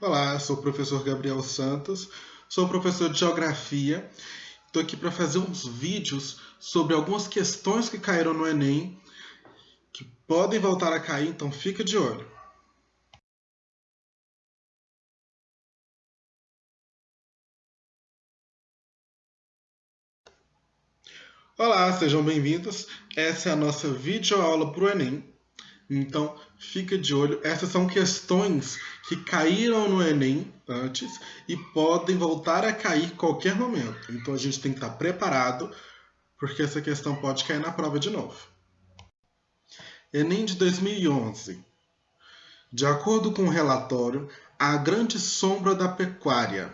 Olá, eu sou o professor Gabriel Santos, sou professor de Geografia. Estou aqui para fazer uns vídeos sobre algumas questões que caíram no Enem, que podem voltar a cair, então fica de olho. Olá, sejam bem-vindos. Essa é a nossa videoaula para o Enem. Então, fica de olho. Essas são questões que caíram no Enem antes e podem voltar a cair qualquer momento. Então, a gente tem que estar preparado, porque essa questão pode cair na prova de novo. Enem de 2011. De acordo com o relatório, a grande sombra da pecuária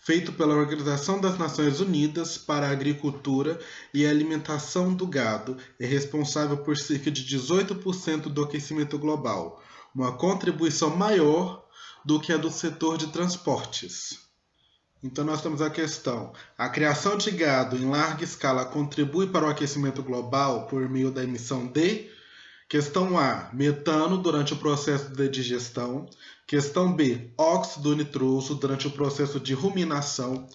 feito pela Organização das Nações Unidas para a Agricultura e Alimentação do Gado, é responsável por cerca de 18% do aquecimento global, uma contribuição maior do que a do setor de transportes. Então nós temos a questão: a criação de gado em larga escala contribui para o aquecimento global por meio da emissão de Questão A, metano durante o processo de digestão. Questão B, óxido nitroso durante o processo de ruminação.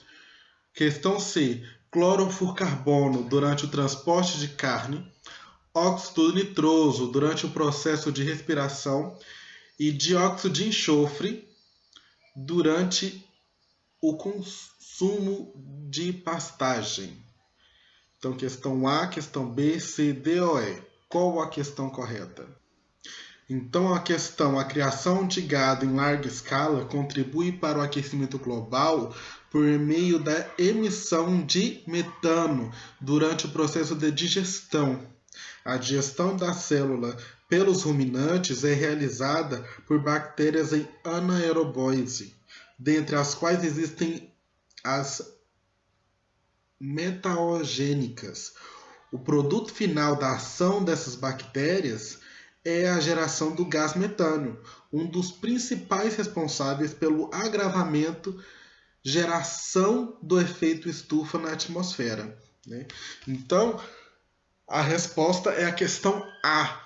Questão C, clorofurcarbono durante o transporte de carne. Óxido nitroso durante o processo de respiração. E dióxido de enxofre durante o consumo de pastagem. Então, questão A, questão B, C, D ou E. Qual a questão correta? Então, a questão, a criação de gado em larga escala contribui para o aquecimento global por meio da emissão de metano durante o processo de digestão. A digestão da célula pelos ruminantes é realizada por bactérias em anaerobose, dentre as quais existem as metaogênicas, o produto final da ação dessas bactérias é a geração do gás metano, um dos principais responsáveis pelo agravamento, geração do efeito estufa na atmosfera. Né? Então, a resposta é a questão A.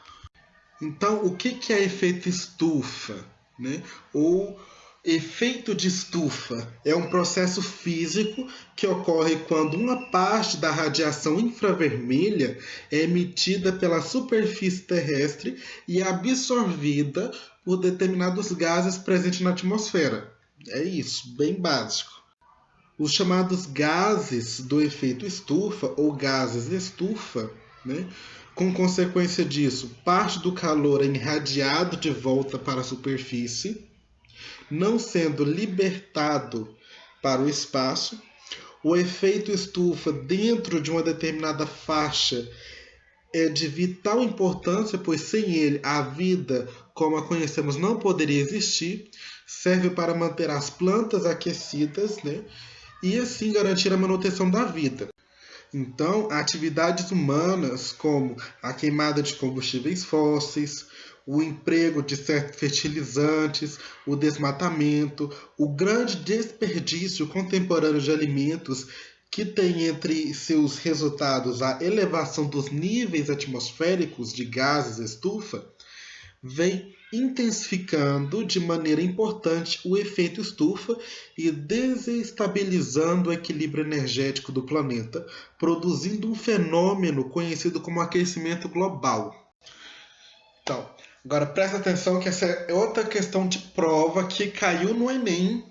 Então, o que é efeito estufa? Né? Ou Efeito de estufa é um processo físico que ocorre quando uma parte da radiação infravermelha é emitida pela superfície terrestre e é absorvida por determinados gases presentes na atmosfera. É isso, bem básico. Os chamados gases do efeito estufa ou gases estufa, né? com consequência disso, parte do calor é irradiado de volta para a superfície não sendo libertado para o espaço, o efeito estufa dentro de uma determinada faixa é de vital importância, pois sem ele a vida, como a conhecemos, não poderia existir. Serve para manter as plantas aquecidas né? e assim garantir a manutenção da vida. Então, atividades humanas como a queimada de combustíveis fósseis, o emprego de certos fertilizantes, o desmatamento, o grande desperdício contemporâneo de alimentos que tem entre seus resultados a elevação dos níveis atmosféricos de gases estufa, vem intensificando de maneira importante o efeito estufa e desestabilizando o equilíbrio energético do planeta, produzindo um fenômeno conhecido como aquecimento global. Então, Agora presta atenção que essa é outra questão de prova que caiu no Enem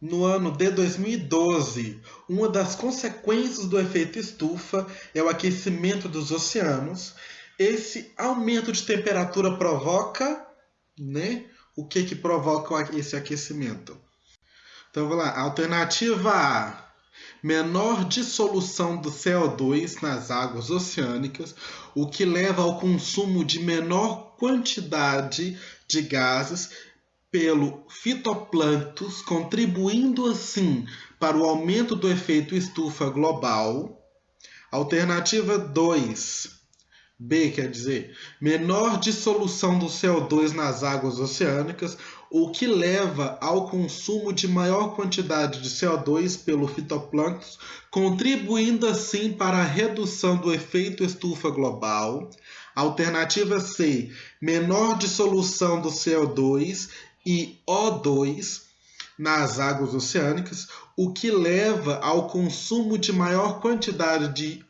no ano de 2012. Uma das consequências do efeito estufa é o aquecimento dos oceanos. Esse aumento de temperatura provoca, né? O que que provoca esse aquecimento? Então vamos lá. Alternativa A menor dissolução do CO2 nas águas oceânicas, o que leva ao consumo de menor quantidade de gases pelo fitoplâncton, contribuindo assim para o aumento do efeito estufa global. Alternativa 2 B quer dizer menor dissolução do CO2 nas águas oceânicas, o que leva ao consumo de maior quantidade de CO2 pelo fitoplâncton, contribuindo assim para a redução do efeito estufa global. Alternativa C, menor dissolução do CO2 e O2 nas águas oceânicas, o que leva ao consumo de maior quantidade de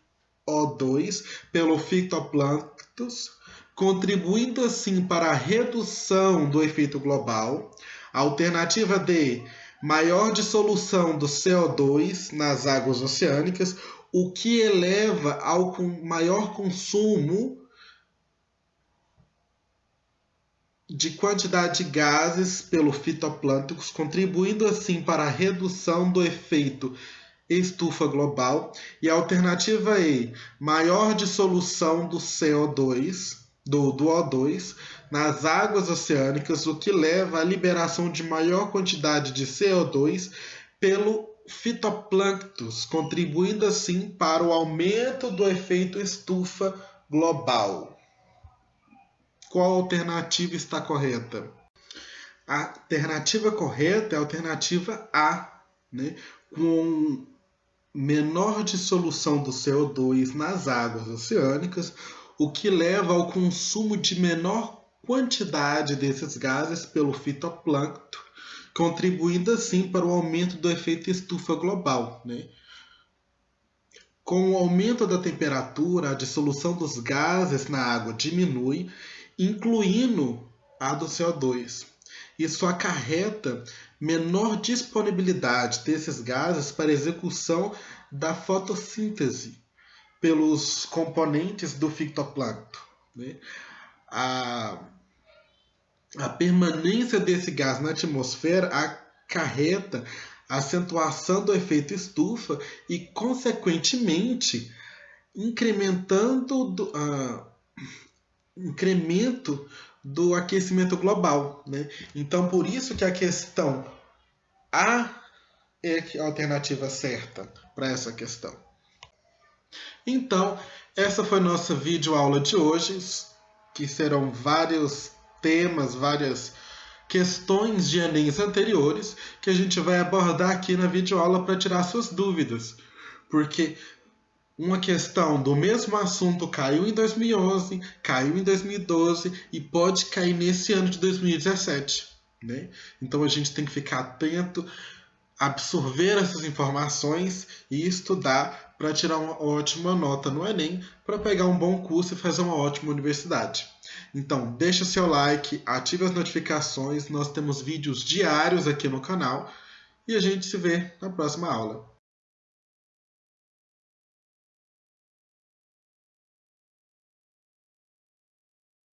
O2 pelo fitoplâncton, contribuindo assim para a redução do efeito global. Alternativa D, maior dissolução do CO2 nas águas oceânicas, o que eleva ao maior consumo de quantidade de gases pelo fitoplâncton, contribuindo assim para a redução do efeito estufa global. E a alternativa E, maior dissolução do CO2, do, do O2, nas águas oceânicas, o que leva à liberação de maior quantidade de CO2 pelo fitoplânctos, contribuindo assim para o aumento do efeito estufa global. Qual alternativa está correta? A alternativa correta é a alternativa A, né? com menor dissolução do CO2 nas águas oceânicas, o que leva ao consumo de menor quantidade desses gases pelo fitoplâncton, contribuindo assim para o aumento do efeito estufa global. Né? Com o aumento da temperatura, a dissolução dos gases na água diminui incluindo a do CO2. Isso acarreta menor disponibilidade desses gases para execução da fotossíntese pelos componentes do fitoplâncton. Né? A, a permanência desse gás na atmosfera acarreta acentuação do efeito estufa e, consequentemente, incrementando do, incremento do aquecimento global. Né? Então, por isso que a questão A é a alternativa certa para essa questão. Então, essa foi nossa videoaula de hoje, que serão vários temas, várias questões de Enem anteriores que a gente vai abordar aqui na videoaula para tirar suas dúvidas. Porque uma questão do mesmo assunto caiu em 2011, caiu em 2012 e pode cair nesse ano de 2017. Né? Então a gente tem que ficar atento, absorver essas informações e estudar para tirar uma ótima nota no Enem, para pegar um bom curso e fazer uma ótima universidade. Então, deixa seu like, ative as notificações, nós temos vídeos diários aqui no canal e a gente se vê na próxima aula.